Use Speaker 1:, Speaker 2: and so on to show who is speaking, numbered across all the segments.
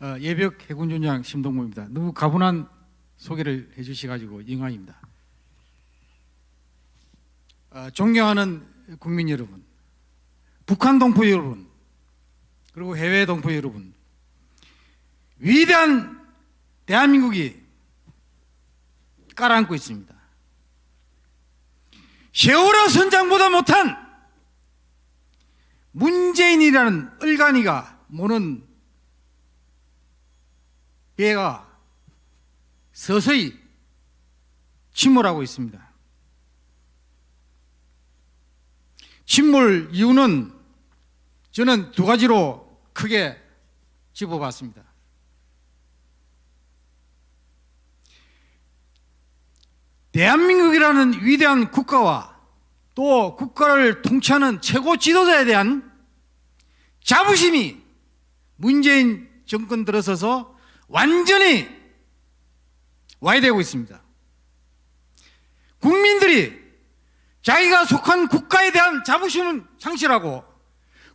Speaker 1: 어, 예벽 해군전장 심동구입니다. 너무 가분한 소개를 해주셔가지고 영광입니다. 어, 존경하는 국민 여러분, 북한 동포 여러분, 그리고 해외 동포 여러분, 위대한 대한민국이 깔아앉고 있습니다. 세월호 선장보다 못한 문재인이라는 을간이가 모는 배가 서서히 침몰하고 있습니다. 침몰 이유는 저는 두 가지로 크게 집어봤습니다. 대한민국이라는 위대한 국가와 또 국가를 통치하는 최고 지도자에 대한 자부심이 문재인 정권 들어서서 완전히 와해되고 있습니다. 국민들이 자기가 속한 국가에 대한 자부심을 상실하고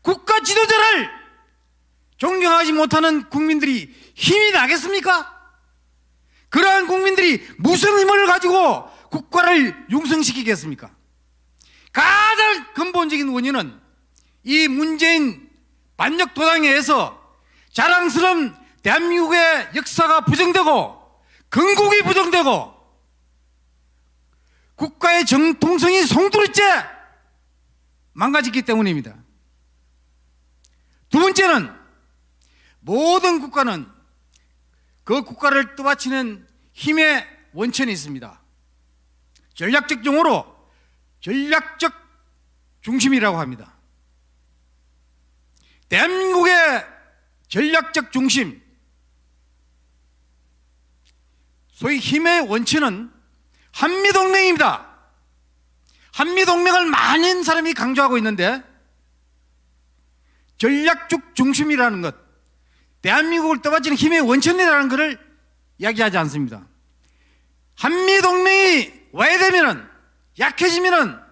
Speaker 1: 국가 지도자를 존경하지 못하는 국민들이 힘이 나겠습니까? 그러한 국민들이 무슨 힘을 가지고 국가를 융성시키겠습니까? 가장 근본적인 원인은 이 문재인 반역 도당에 의해서 자랑스러운 대한민국의 역사가 부정되고 건국이 부정되고 국가의 정통성이 송두리째 망가졌기 때문입니다. 두 번째는 모든 국가는 그 국가를 떠받치는 힘의 원천이 있습니다. 전략적 용어로 전략적 중심이라고 합니다. 대한민국의 전략적 중심, 소위 힘의 원천은 한미동맹입니다. 한미동맹을 많은 사람이 강조하고 있는데 전략적 중심이라는 것, 대한민국을 떠받치는 힘의 원천이라는 것을 이야기하지 않습니다. 한미동맹이 와해되면 약해지면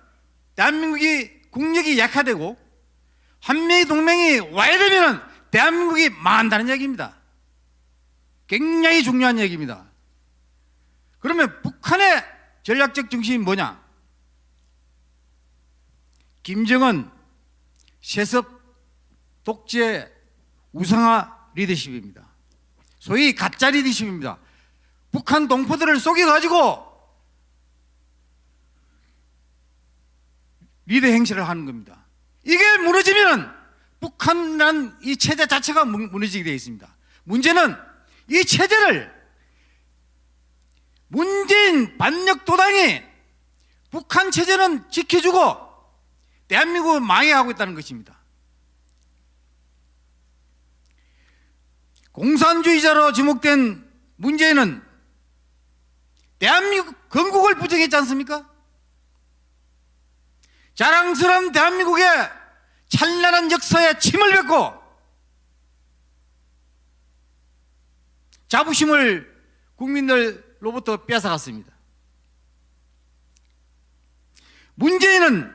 Speaker 1: 대한민국이 국력이 약화되고 한미동맹이 와해되면 대한민국이 망한다는 얘기입니다. 굉장히 중요한 얘기입니다. 그러면 북한의 전략적 중심이 뭐냐? 김정은 세습 독재 우상화 리더십입니다. 소위 가짜 리더십입니다. 북한 동포들을 속여가지고 리더 행실을 하는 겁니다. 이게 무너지면 북한이라는 이 체제 자체가 무너지게 되어 있습니다. 문제는 이 체제를 문재인 반역 도당이 북한 체제는 지켜주고 대한민국을 망해하고 있다는 것입니다. 공산주의자로 지목된 문재인은 대한민국 건국을 부정했지 않습니까? 자랑스러운 대한민국의 찬란한 역사에 침을 뱉고 자부심을 국민들 로부터 뺏어갔습니다. 문재인은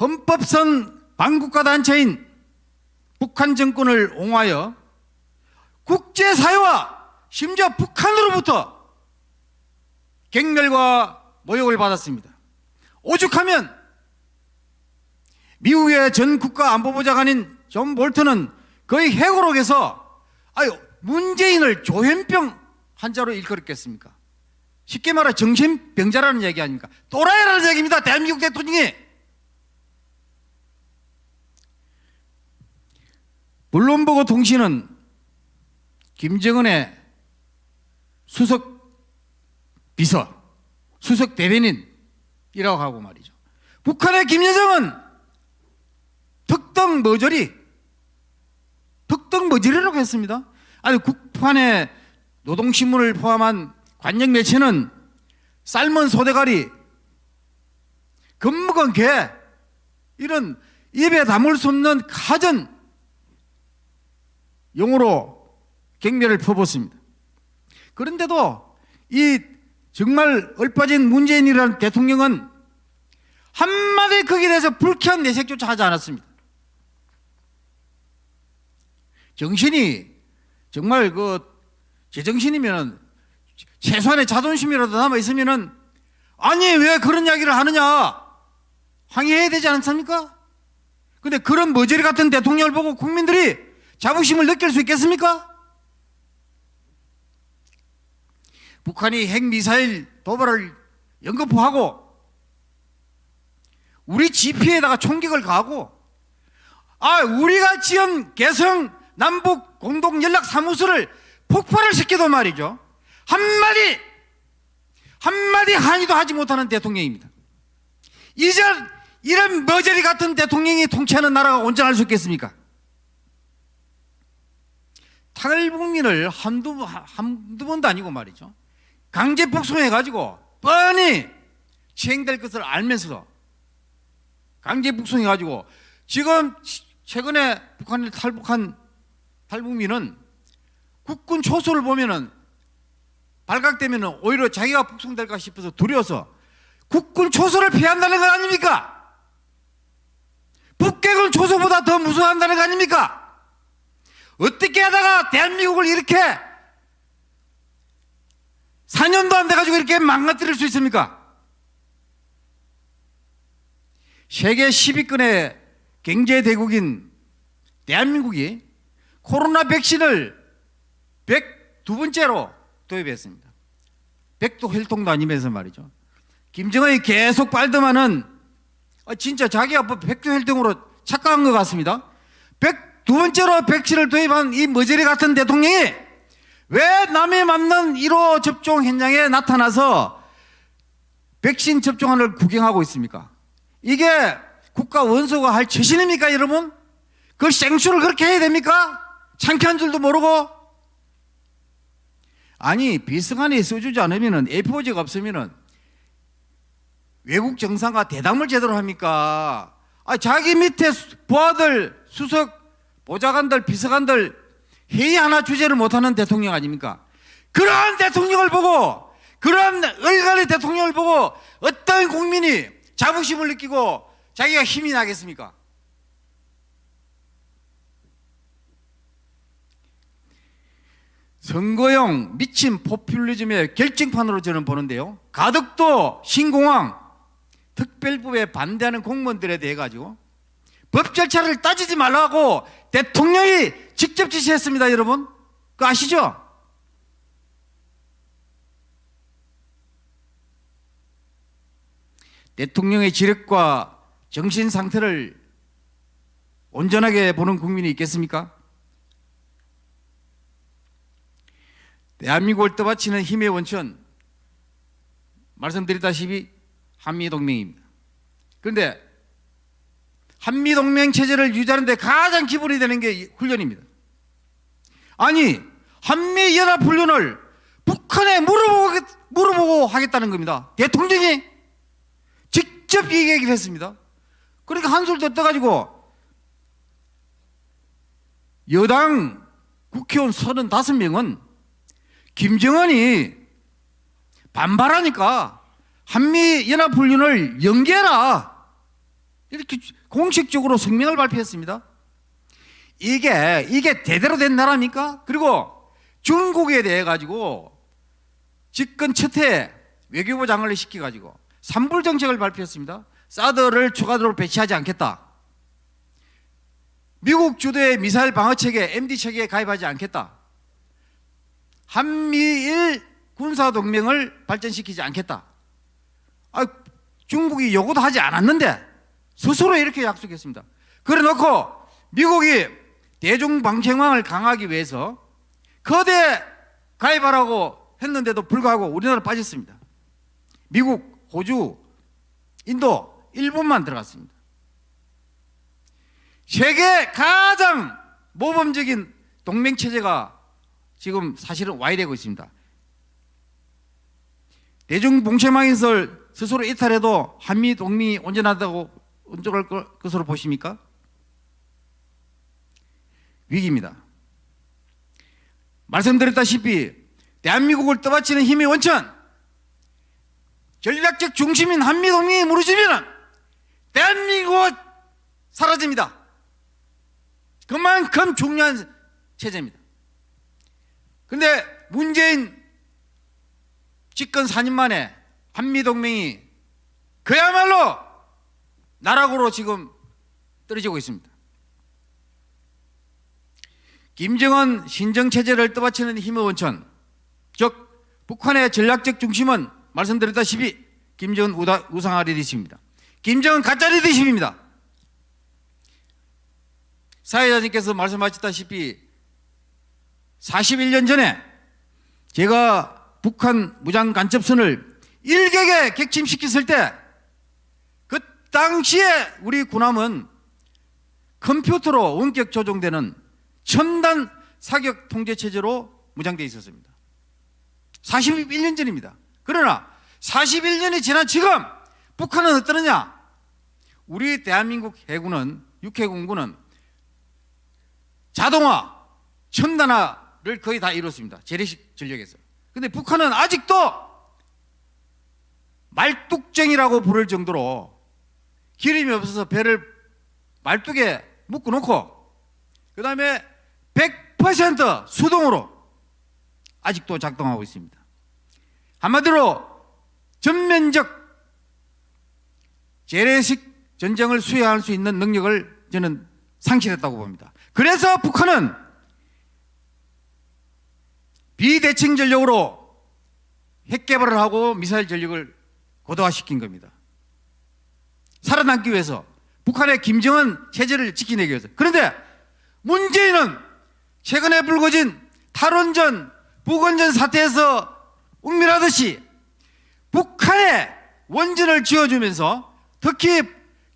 Speaker 1: 헌법상 반국가 단체인 북한 정권을 옹호하여 국제사회와 심지어 북한으로부터 경멸과 모욕을 받았습니다. 오죽하면 미국의 전 국가 안보보좌관인 존 볼턴은 거의 해고록에서 아유 문재인을 조현병 환자로 일컬었겠습니까? 쉽게 말해 정신병자라는 얘기 아닙니까? 또라이라는 얘기입니다. 대한민국 대통령이 물론보고 통신은 김정은의 수석 비서, 수석 대변인이라고 하고 말이죠. 북한의 김여정은 특등 머저리, 특등 머저리라고 했습니다. 아니 국판의 노동신문을 포함한 관영 매체는 삶은 소대가리, 겁먹은 개 이런 입에 담을 수 없는 가전 용어로 갱멸을 퍼붓습니다. 그런데도 이 정말 얼빠진 문재인이라는 대통령은 한마디 거기에 대해서 불쾌한 내색조차 하지 않았습니다. 정신이 정말 그 제정신이면은 최소한의 자존심이라도 남아 있으면은 아니 왜 그런 이야기를 하느냐 항의해야 되지 않습니까? 근데 그런 머저리 같은 대통령을 보고 국민들이 자부심을 느낄 수 있겠습니까? 북한이 핵미사일 도발을 연거푸하고 우리 GP에다가 총격을 가하고 아 우리가 지은 개성 남북 공동 연락 사무소를 폭발을 시켜도 말이죠 한마디 한마디 한의도 하지 못하는 대통령입니다. 이제 이런 머저리 같은 대통령이 통치하는 나라가 온전할 수 있겠습니까? 탈북민을 한두, 한두 번도 아니고 말이죠. 강제 북송해가지고 뻔히 시행될 것을 알면서도 강제 북송해가지고 지금 최근에 북한을 탈북한 탈북민은 국군 초소를 보면은 발각되면 오히려 자기가 북송될까 싶어서 두려워서 국군 초소를 피한다는 거 아닙니까? 북괴군 초소보다 더 무서워한다는 거 아닙니까? 어떻게 하다가 대한민국을 이렇게 4년도 안 돼가지고 이렇게 망가뜨릴 수 있습니까? 세계 10위권의 경제대국인 대한민국이 코로나 백신을 102번째로 도입했습니다. 백도 혈통도 아니면서 말이죠. 김정은이 계속 빨더만은 아, 진짜 자기가 뭐 백도 혈통으로 착각한 것 같습니다. 백, 두 번째로 백신을 도입한 이 머저리 같은 대통령이 왜 남이 맞는 1호 접종 현장에 나타나서 백신 접종하는 구경하고 있습니까? 이게 국가 원수가 할 처신입니까, 여러분? 그걸 생수를 그렇게 해야 됩니까? 창피한 줄도 모르고 아니 비서관이 써주지 않으면은 A4지가 없으면은 외국 정상과 대담을 제대로 합니까? 아 자기 밑에 수- 부하들 수석 보좌관들 비서관들 회의 하나 주제를 못하는 대통령 아닙니까? 그러한 대통령을 보고 그러한 얼간의 대통령을 보고 어떤 국민이 자부심을 느끼고 자기가 힘이 나겠습니까? 선거용 미친 포퓰리즘의 결정판으로 저는 보는데요. 가덕도 신공항 특별법에 반대하는 공무원들에 대해 가지고 법 절차를 따지지 말라고 대통령이 직접 지시했습니다, 여러분. 그거 아시죠? 대통령의 지력과 정신 상태를 온전하게 보는 국민이 있겠습니까? 대한민국을 떠받치는 힘의 원천 말씀드렸다시피 한미동맹입니다. 그런데 한미동맹 체제를 유지하는데 가장 기본이 되는 게 훈련입니다. 아니 한미연합훈련을 북한에 물어보고, 물어보고 하겠다는 겁니다. 대통령이 직접 이 얘기를 했습니다. 그러니까 한술도 떠가지고 여당 국회의원 35명은 김정은이 반발하니까 한미연합훈련을 연계해라. 이렇게 공식적으로 성명을 발표했습니다. 이게, 이게 대대로 된 나라입니까? 그리고 중국에 대해 가지고 집권 첫해 외교부 장관을 시켜가지고 산불 정책을 발표했습니다. 사드를 추가적으로 배치하지 않겠다. 미국 주도의 미사일 방어 체계 MD 체계에 가입하지 않겠다. 한미일 군사 동맹을 발전시키지 않겠다. 아, 중국이 요구도 하지 않았는데 스스로 이렇게 약속했습니다. 그래 놓고 미국이 대중 방책망을 강화하기 위해서 거대 가입하라고 했는데도 불구하고 우리나라 빠졌습니다. 미국, 호주, 인도, 일본만 들어갔습니다. 세계 가장 모범적인 동맹 체제가 지금 사실은 와해되고 있습니다. 대중 봉쇄망에서 스스로 이탈해도 한미 동맹이 온전하다고 온전할 것- 것으로 보십니까? 위기입니다. 말씀드렸다시피 대한민국을 떠받치는 힘의 원천 전략적 중심인 한미 동맹이 무너지면 대한민국은 사라집니다. 그만큼 중요한 체제입니다. 근데 문재인 집권 4년 만에 한미동맹이 그야말로 나락으로 지금 떨어지고 있습니다. 김정은 신정체제를 떠받치는 힘의 원천, 즉 북한의 전략적 중심은 말씀드렸다시피 김정은 우다, 우상화 리더십입니다. 김정은 가짜 리더십입니다. 사회자님께서 말씀하셨다시피 41년 전에 제가 북한 무장 간첩선을 일격에 객침시켰을 때 그 당시에 우리 군함은 컴퓨터로 원격 조종되는 첨단 사격 통제 체제로 무장되어 있었습니다. 41년 전입니다. 그러나 41년이 지난 지금 북한은 어떠느냐? 우리 대한민국 해군은 육해공군은 자동화, 첨단화 를 거의 다 이뤘습니다. 재래식 전력에서. 근데 북한은 아직도 말뚝쟁이라고 부를 정도로 기름이 없어서 배를 말뚝에 묶어 놓고 그 다음에 100% 수동으로 아직도 작동하고 있습니다. 한마디로 전면적 재래식 전쟁을 수행할 수 있는 능력을 저는 상실했다고 봅니다. 그래서 북한은 비대칭 전력으로 핵 개발을 하고 미사일 전력을 고도화시킨 겁니다. 살아남기 위해서 북한의 김정은 체제를 지키내기 위해서. 그런데 문재인은 최근에 불거진 탈원전, 북원전 사태에서 은밀하듯이 북한에 원전을 지어주면서 특히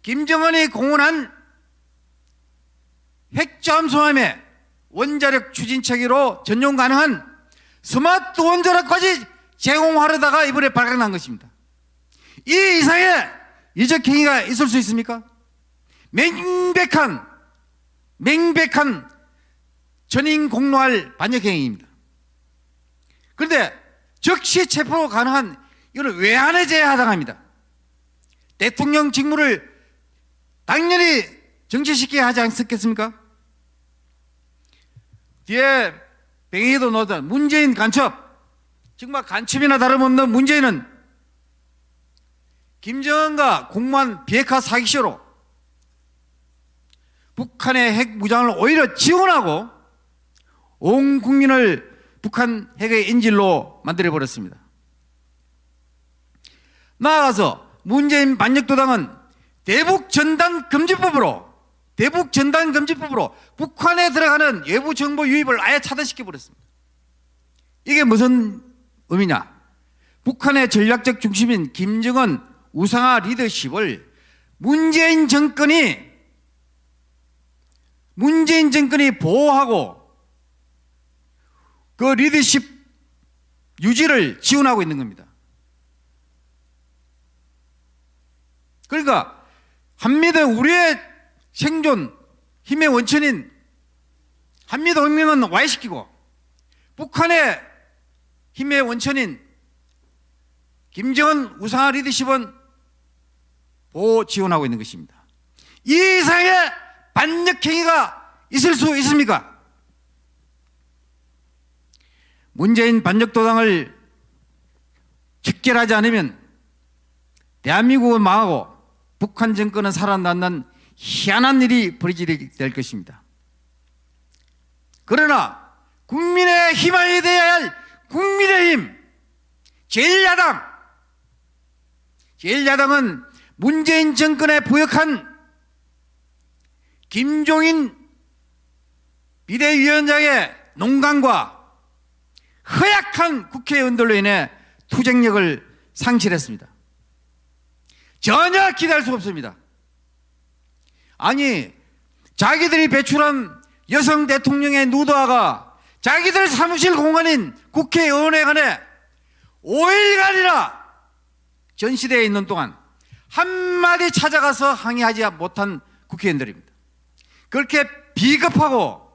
Speaker 1: 김정은이 공언한 핵잠수함의 원자력 추진 체계로 전용 가능한 스마트 원자력까지 제공하려다가 이번에 발각난 것입니다. 이 이상의 이적 행위가 있을 수 있습니까? 맹백한 맹백한 전인 공로할 반역 행위입니다. 그런데 즉시 체포 가능한 이거는 외환해제에 해당합니다. 대통령 직무를 당연히 정치시켜야 하지 않겠습니까? 뒤에 뱅이도 넣었던 문재인 간첩 정말 간첩이나 다름없는 문재인은 김정은과 공무원 비핵화 사기쇼로 북한의 핵 무장을 오히려 지원하고 온 국민을 북한 핵의 인질로 만들어 버렸습니다. 나아가서 문재인 반역도당은 대북 전단 금지법으로 대북 전단 금지법으로 북한에 들어가는 외부 정보 유입을 아예 차단시켜 버렸습니다. 이게 무슨 의미냐? 북한의 전략적 중심인 김정은 우상화 리더십을 문재인 정권이 문재인 정권이 보호하고 그 리더십 유지를 지원하고 있는 겁니다. 그러니까 한미도 우리의 생존 힘의 원천인 한미동맹은 와해시키고 북한의 힘의 원천인 김정은 우상화 리더십은 보호 지원하고 있는 것입니다. 이 이상의 반역행위가 있을 수 있습니까? 문재인 반역도당을 직결하지 않으면 대한민국은 망하고 북한 정권은 살아남는 희한한 일이 벌어지게 될 것입니다. 그러나 국민의 희망이 되어야 할 국민의힘 제1야당 제1야당은 문재인 정권에 부역한 김종인 비대위원장의 농간과 허약한 국회의원들로 인해 투쟁력을 상실했습니다. 전혀 기대할 수 없습니다. 아니, 자기들이 배출한 여성 대통령의 누드화가 자기들 사무실 공간인 국회의원회관에 5일간이나 전시대에 있는 동안 한마디 찾아가서 항의하지 못한 국회의원들입니다. 그렇게 비겁하고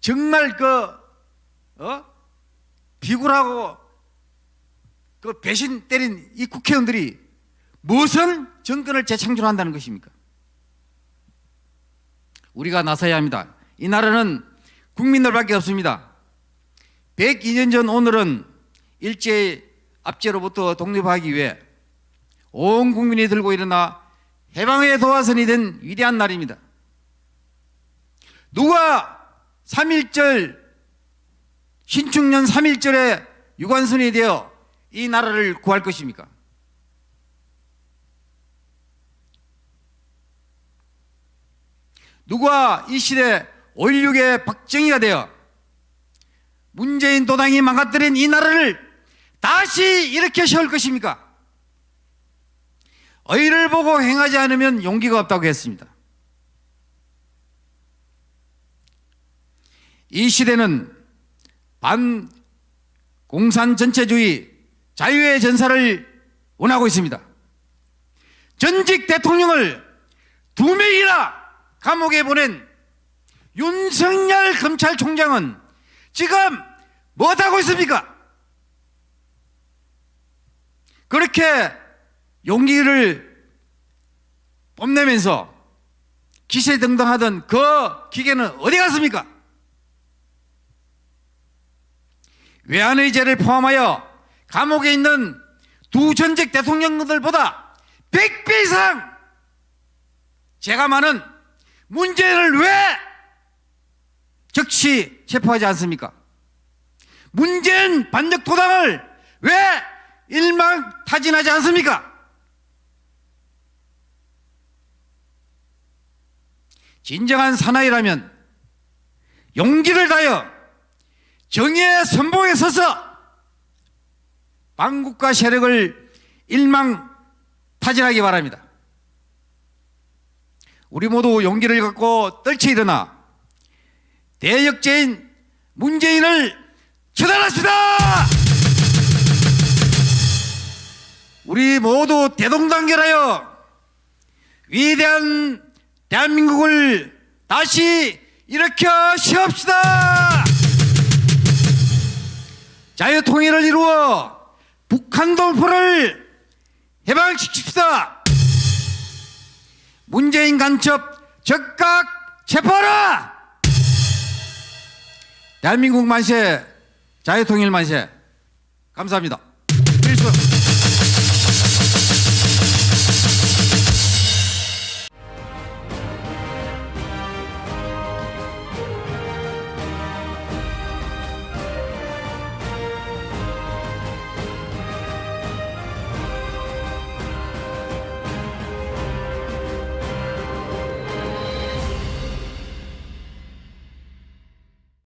Speaker 1: 정말 그, 어? 비굴하고 그 배신 때린 이 국회의원들이 무슨 정권을 재창출한다는 것입니까? 우리가 나서야 합니다. 이 나라는 국민들밖에 없습니다. 102년 전 오늘은 일제 압제로부터 독립하기 위해 온 국민이 들고 일어나 해방의 도화선이 된 위대한 날입니다. 누가 3.1절 신축년 3.1절에 유관순이 되어 이 나라를 구할 것입니까? 누가 이 시대 5.16의 박정희가 되어 문재인 도당이 망가뜨린 이 나라를 다시 일으켜 세울 것입니까? 의를 보고 행하지 않으면 용기가 없다고 했습니다. 이 시대는 반 공산 전체주의 자유의 전사를 원하고 있습니다. 전직 대통령을 두 명이나 감옥에 보낸 윤석열 검찰총장은 지금 못하고 있습니까? 그렇게 용기를 뽐내면서 기세등등하던 그 기계는 어디 갔습니까? 외환의 죄를 포함하여 감옥에 있는 두 전직 대통령들보다 100배 이상 죄가 많은 문재인을 왜 즉시 체포하지 않습니까? 문재인 반역 도당을 왜 일망타진하지 않습니까? 진정한 사나이라면 용기를 다여 정의의 선봉에 서서 반국가 세력을 일망타진하기 바랍니다. 우리 모두 용기를 갖고 떨쳐 일어나 대역죄인 문재인을 처단합시다! 우리 모두 대동단결하여 위대한 대한민국을 다시 일으켜 세웁시다! 자유통일을 이루어 북한 동포를 해방시킵시다! 문재인 간첩 적각 체포하라! 대한민국 만세, 자유통일 만세. 감사합니다. 필수.